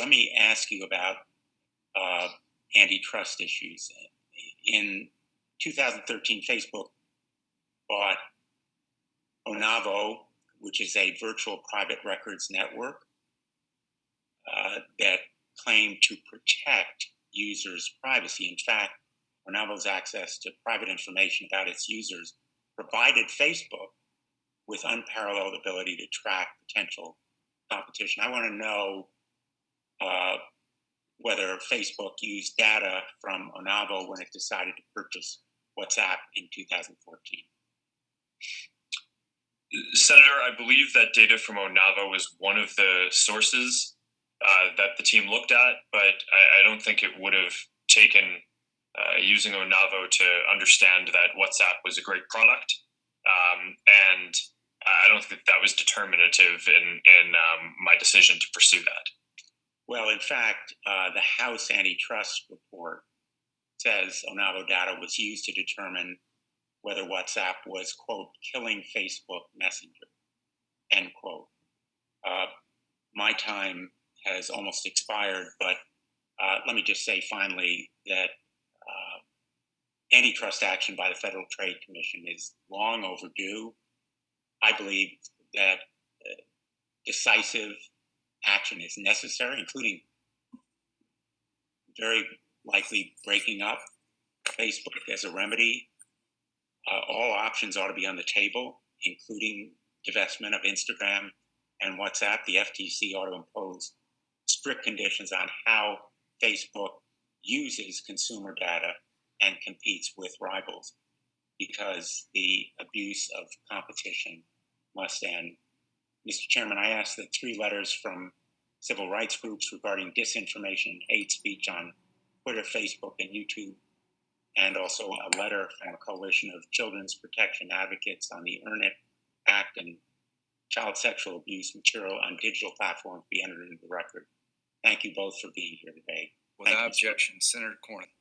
let me ask you about uh, antitrust issues. In 2013, Facebook bought Onavo, which is a virtual private records network uh, that claimed to protect users' privacy. In fact, Onavo's access to private information about its users provided Facebook with unparalleled ability to track potential competition. I want to know uh, whether Facebook used data from Onavo when it decided to purchase WhatsApp in 2014. Senator, I believe that data from Onavo was one of the sources uh, that the team looked at, but I, I don't think it would have taken uh, using Onavo to understand that WhatsApp was a great product. Um, and I don't think that was determinative in, in um, my decision to pursue that. Well, in fact, uh, the House antitrust report says Onavo data was used to determine whether WhatsApp was, quote, killing Facebook Messenger, end quote. Uh, my time has almost expired, but uh, let me just say finally that uh, antitrust action by the Federal Trade Commission is long overdue. I believe that uh, decisive action is necessary, including very likely breaking up Facebook as a remedy. Uh, all options ought to be on the table, including divestment of Instagram and WhatsApp. The FTC ought to impose strict conditions on how Facebook uses consumer data and competes with rivals because the abuse of competition must end. Mr. Chairman, I ask that three letters from civil rights groups regarding disinformation and hate speech on Twitter, Facebook, and YouTube, and also a letter from a coalition of children's protection advocates on the Earn It Act and child sexual abuse material on digital platforms be entered into the record. Thank you both for being here today. Without objection, Senator Cornyn.